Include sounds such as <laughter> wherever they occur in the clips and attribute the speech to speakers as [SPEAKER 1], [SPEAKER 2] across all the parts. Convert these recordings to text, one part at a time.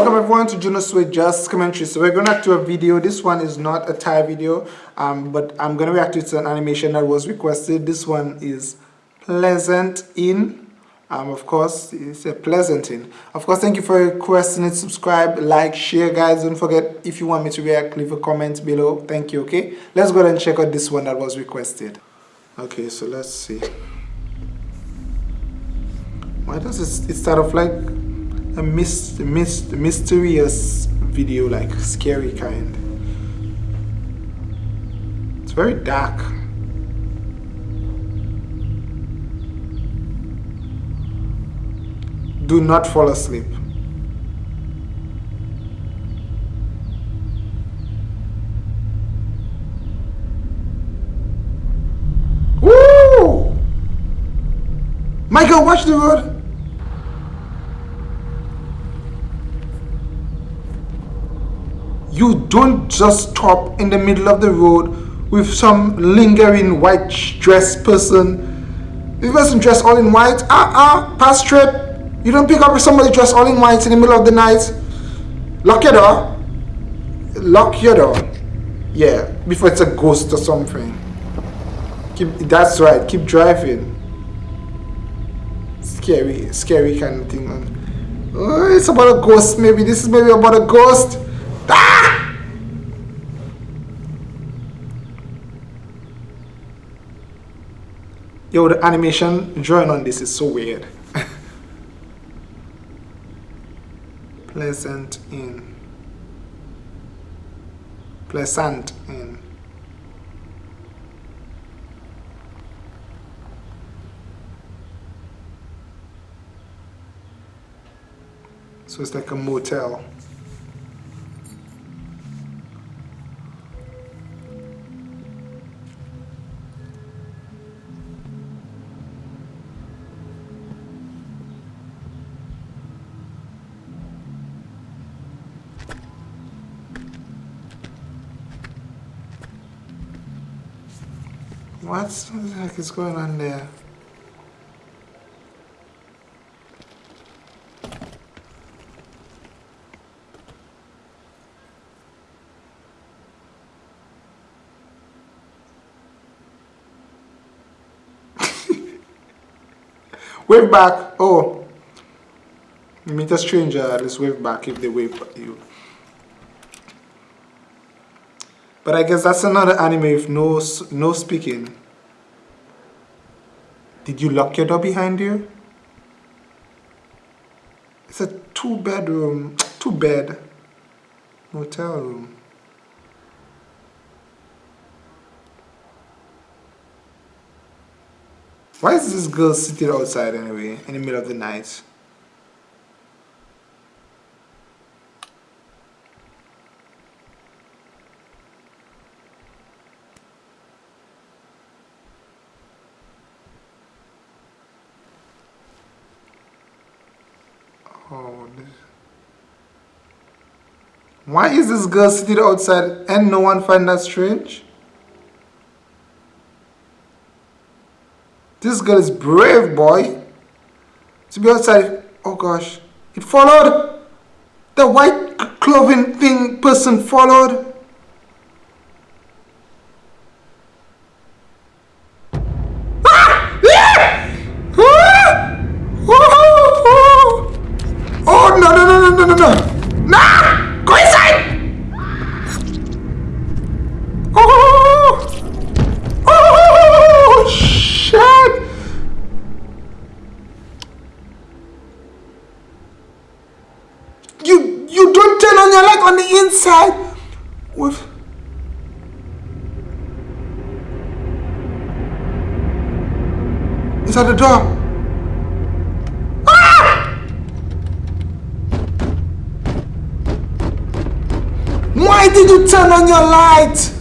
[SPEAKER 1] Welcome everyone to Junos with Just Commentary. So we're going to do a video. This one is not a Thai video, um, but I'm going to react to an animation that was requested. This one is Pleasant Inn. Um, of course, it's a pleasant inn. Of course, thank you for requesting it. Subscribe, like, share, guys. Don't forget, if you want me to react, leave a comment below. Thank you, okay? Let's go ahead and check out this one that was requested. Okay, so let's see. Why does it, it start off like a mist, mist, mysterious video, like scary kind? It's very dark. do not fall asleep. Woo! Michael, watch the road. You don't just stop in the middle of the road with some lingering white dress person. This person dressed all in white. Uh-uh, pass straight. You don't pick up with somebody dressed all in white in the middle of the night. Lock your door. Lock your door. Yeah, before it's a ghost or something. Keep, that's right, keep driving. Scary, scary kind of thing. Oh, it's about a ghost, maybe. This is maybe about a ghost. Ah! Yo, the animation drawing on this is so weird. <laughs> pleasant inn. Pleasant inn. So it's like a motel What the heck is going on there? <laughs> wave back. Oh, meet a stranger, let's wave back if they wave you. But I guess that's another anime with no, no speaking. Did you lock your door behind you? It's a two bedroom, two bed motel room. Why is this girl sitting outside anyway, in the middle of the night? Why is this girl sitting outside and no one find that strange? This girl is brave, boy. To be outside. Oh gosh. It followed. The white clothing thing person followed. Inside with inside the door. Ah! Why did you turn on your light?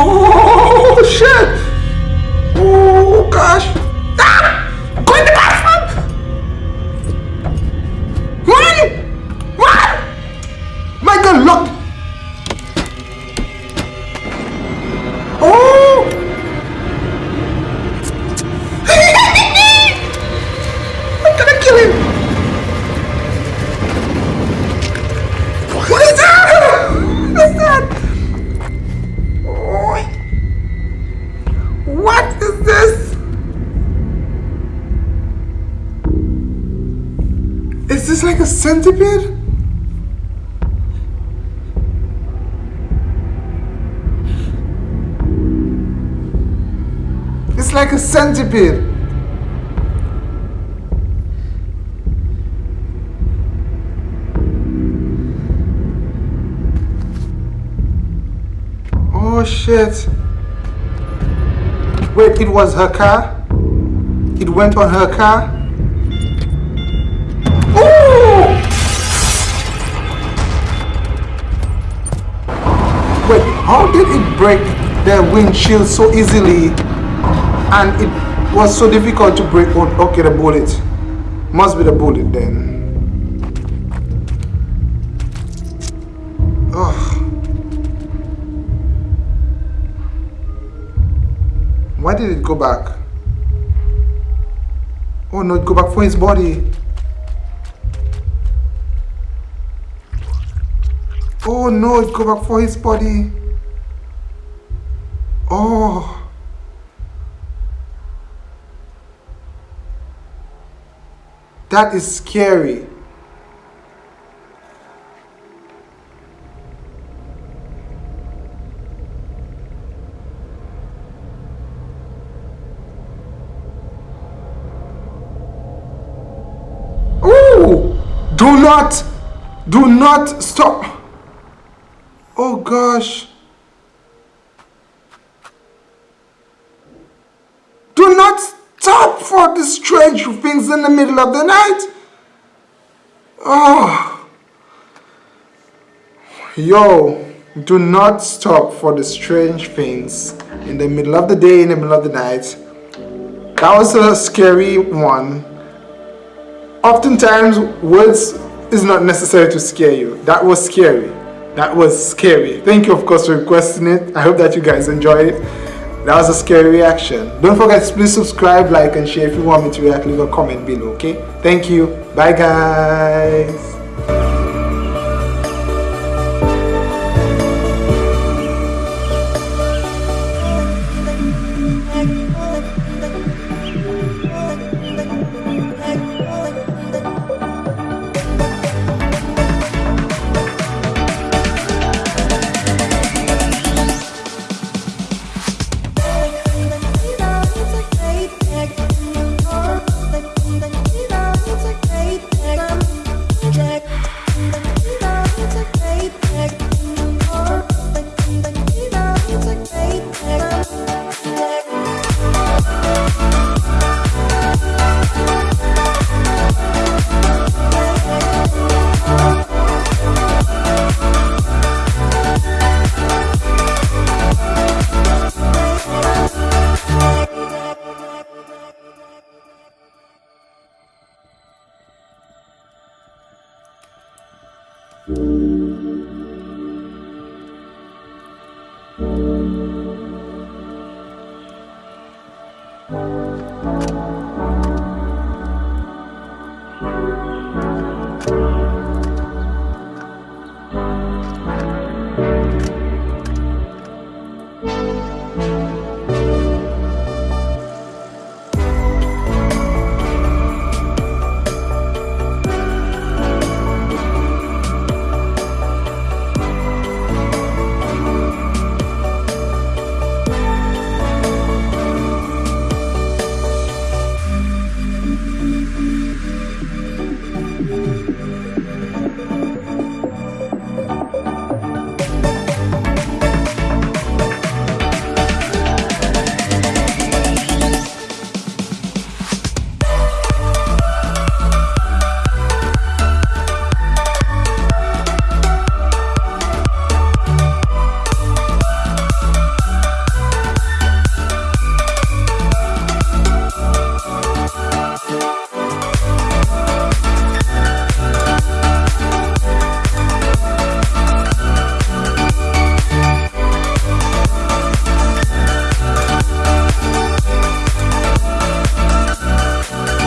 [SPEAKER 1] Oh shit! Oh centipede? It's like a centipede. Oh shit. Wait, it was her car? It went on her car? How did it break the windshield so easily? And it was so difficult to break on. Okay, the bullet. Must be the bullet then. Ugh. Why did it go back? Oh no, it go back for his body. Oh no, it go back for his body. Oh. That is scary. Ooh! Do not, do not stop. Oh gosh. Do not stop for the strange things in the middle of the night. Oh. Yo, do not stop for the strange things in the middle of the day, in the middle of the night. That was a scary one. Oftentimes, words is not necessary to scare you. That was scary. That was scary. Thank you, of course, for requesting it. I hope that you guys enjoyed it. That was a scary reaction. Don't forget to please subscribe, like, and share if you want me to react. Leave a comment below, okay? Thank you. Bye, guys.